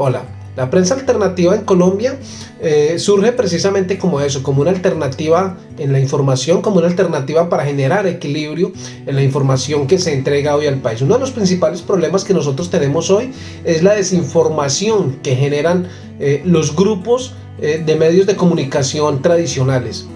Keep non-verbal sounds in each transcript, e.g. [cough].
Hola, la prensa alternativa en Colombia eh, surge precisamente como eso, como una alternativa en la información, como una alternativa para generar equilibrio en la información que se entrega hoy al país. Uno de los principales problemas que nosotros tenemos hoy es la desinformación que generan eh, los grupos eh, de medios de comunicación tradicionales.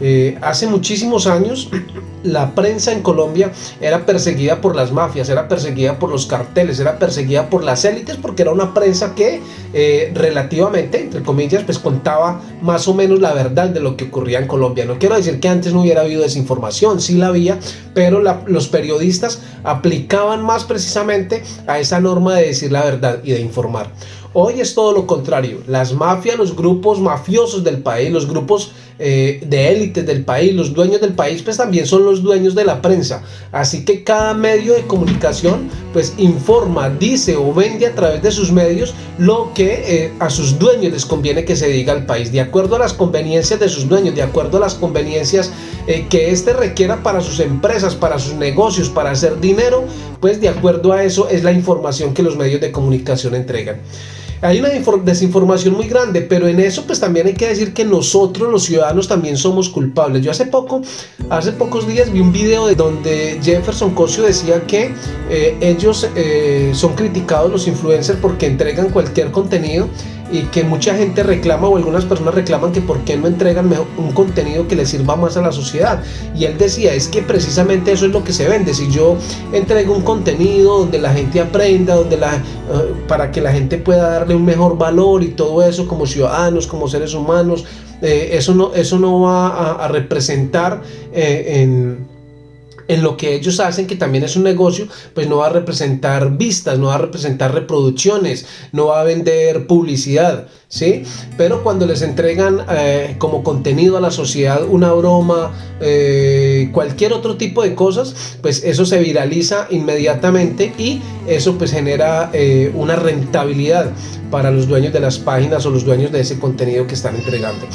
Eh, hace muchísimos años [clears throat] la prensa en Colombia era perseguida por las mafias, era perseguida por los carteles, era perseguida por las élites porque era una prensa que eh, relativamente, entre comillas, pues contaba más o menos la verdad de lo que ocurría en Colombia. No quiero decir que antes no hubiera habido desinformación, sí la había, pero los periodistas aplicaban más precisamente a esa norma de decir la verdad y de informar. Hoy es todo lo contrario. Las mafias, los grupos mafiosos del país, los grupos eh, de élites del país, los dueños del país, pues también son los dueños de la prensa. Así que cada medio de comunicación pues informa, dice o vende a través de sus medios lo que eh, a sus dueños les conviene que se diga al país, de acuerdo a las conveniencias de sus dueños, de acuerdo a las conveniencias eh, que éste requiera para sus empresas, para sus negocios, para hacer dinero, pues de acuerdo a eso es la información que los medios de comunicación entregan. Hay una desinformación muy grande, pero en eso pues también hay que decir que nosotros los ciudadanos también somos culpables. Yo hace poco, hace pocos días vi un video de donde Jefferson Cosio decía que eh, ellos eh, son criticados los influencers porque entregan cualquier contenido y que mucha gente reclama o algunas personas reclaman que por qué no entregan un contenido que le sirva más a la sociedad. Y él decía es que precisamente eso es lo que se vende. Si yo entrego un contenido donde la gente aprenda donde la eh, para que la gente pueda darle un mejor valor y todo eso como ciudadanos como seres humanos eh, eso no eso no va a, representar eh, en en lo que ellos hacen, que también es un negocio, pues no va a representar vistas, no va a representar reproducciones, no va a vender publicidad, ¿sí? Pero cuando les entregan eh, como contenido a la sociedad una broma, eh, cualquier otro tipo de cosas, pues eso se viraliza inmediatamente y eso pues genera eh, una rentabilidad para los dueños de las páginas o los dueños de ese contenido que están entregando.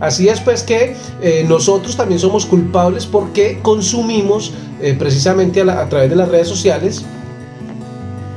Así es pues que eh, nosotros también somos culpables porque consumimos eh, precisamente a, través de las redes sociales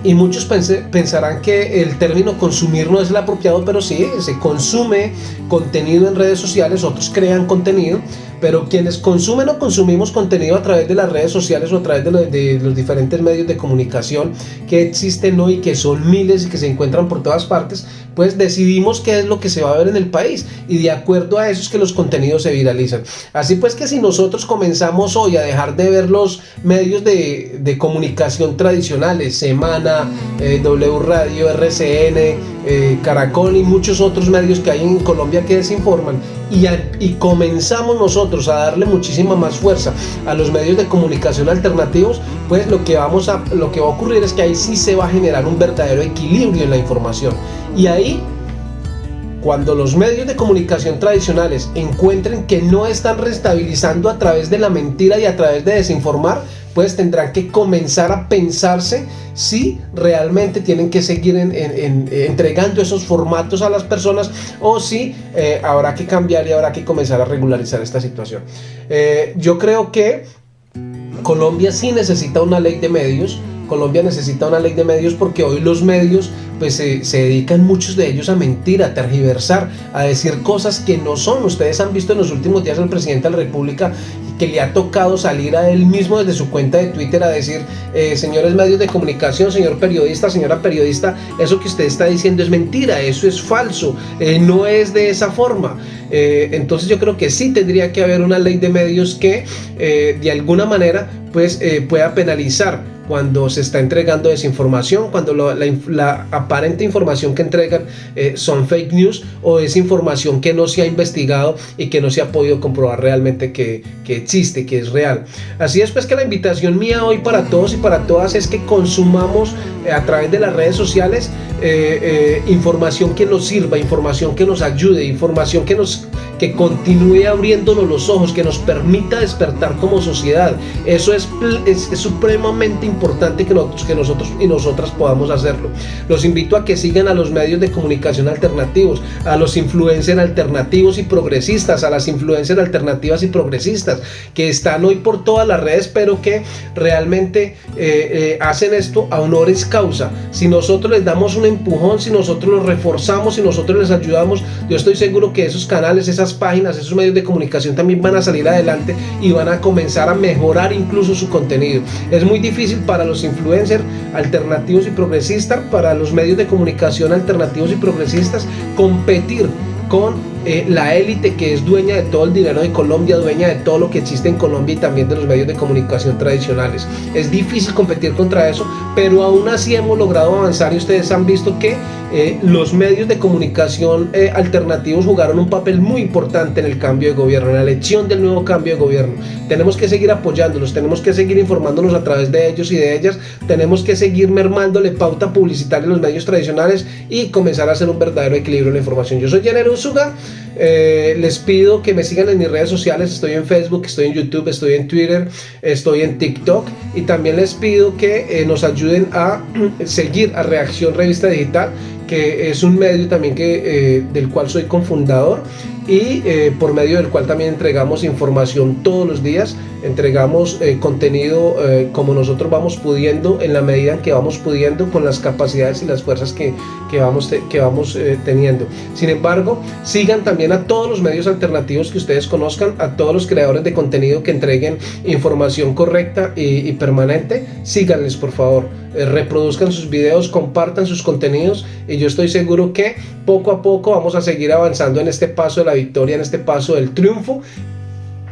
y muchos pensarán que el término consumir no es el apropiado, pero sí, se consume contenido en redes sociales, otros crean contenido, pero quienes consumen o consumimos contenido a través de las redes sociales o a través de, los diferentes medios de comunicación que existen hoy, que son miles y que se encuentran por todas partes, pues decidimos qué es lo que se va a ver en el país y de acuerdo a eso es que los contenidos se viralizan. Así pues que si nosotros comenzamos hoy a dejar de ver los medios de, comunicación tradicionales, Semana, eh, W Radio, RCN, eh, Caracol y muchos otros medios que hay en Colombia que desinforman y, y comenzamos nosotros a darle muchísima más fuerza a los medios de comunicación alternativos, pues lo que, vamos a, lo que va a ocurrir es que ahí sí se va a generar un verdadero equilibrio en la información. Y ahí cuando los medios de comunicación tradicionales encuentren que no están restabilizando a través de la mentira y a través de desinformar, pues tendrán que comenzar a pensarse si realmente tienen que seguir entregando esos formatos a las personas o si eh, habrá que cambiar y habrá que comenzar a regularizar esta situación. Eh, yo creo que Colombia sí necesita una ley de medios, Colombia necesita una ley de medios porque hoy los medios pues se, dedican muchos de ellos a mentir, a tergiversar, a decir cosas que no son. Ustedes han visto en los últimos días al presidente de la República que le ha tocado salir a él mismo desde su cuenta de Twitter a decir, eh, señores medios de comunicación, señor periodista, señora periodista, eso que usted está diciendo es mentira, eso es falso, eh, no es de esa forma. Eh, entonces yo creo que sí tendría que haber una ley de medios que de alguna manera pues pueda penalizar cuando se está entregando desinformación, cuando la, aparente información que entregan eh, son fake news o es información que no se ha investigado y que no se ha podido comprobar realmente que, existe, que es real. Así es pues que la invitación mía hoy para todos y para todas es que consumamos a través de las redes sociales eh, información que nos sirva, información que nos ayude, información que nos que continúe abriéndonos los ojos, que nos permita despertar como sociedad. Eso es, es, supremamente importante que nosotros, que nosotros y nosotras podamos hacerlo. Los invito a que sigan a los medios de comunicación alternativos, a los influencers alternativos y progresistas, a las influencers alternativas y progresistas que están hoy por todas las redes, pero que realmente eh, eh, hacen esto a honores causa. Si nosotros les damos un empujón, si nosotros los reforzamos, si nosotros les ayudamos, yo estoy seguro que esos canales, esas páginas, esos medios de comunicación también van a salir adelante y van a comenzar a mejorar incluso su contenido. Es muy difícil para los influencers alternativos y progresistas, para los medios de comunicación alternativos y progresistas, competir con eh, la élite que es dueña de todo el dinero de Colombia, dueña de todo lo que existe en Colombia y también de los medios de comunicación tradicionales. Es difícil competir contra eso, pero aún así hemos logrado avanzar y ustedes han visto que eh, los medios de comunicación eh, alternativos jugaron un papel muy importante en el cambio de gobierno, en la elección del nuevo cambio de gobierno. Tenemos que seguir apoyándolos, tenemos que seguir informándonos a través de ellos y de ellas, tenemos que seguir mermándole pauta publicitaria en los medios tradicionales y comenzar a hacer un verdadero equilibrio en la información. Yo soy Jenner Usuga. Eh, les pido que me sigan en mis redes sociales, estoy en Facebook, estoy en YouTube, estoy en Twitter, estoy en TikTok. Y también les pido que eh, nos ayuden a [clears throat] seguir a Reacción Revista Digital, que es un medio también que, eh, del cual soy confundador y por medio del cual también entregamos información todos los días entregamos eh, contenido eh, como nosotros vamos pudiendo en la medida en que vamos pudiendo con las capacidades y las fuerzas que, que vamos, que vamos eh, teniendo. Sin embargo, sigan también a todos los medios alternativos que ustedes conozcan, a todos los creadores de contenido que entreguen información correcta y, y permanente, síganles por favor, reproduzcan sus videos, compartan sus contenidos y yo estoy seguro que poco a poco vamos a seguir avanzando en este paso de la victoria, en este paso del triunfo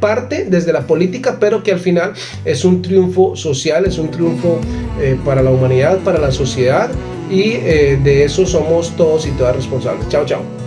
parte desde la política, pero que al final es un triunfo social, es un triunfo eh, para la humanidad, para la sociedad y eh, de eso somos todos y todas responsables. Chao, chao.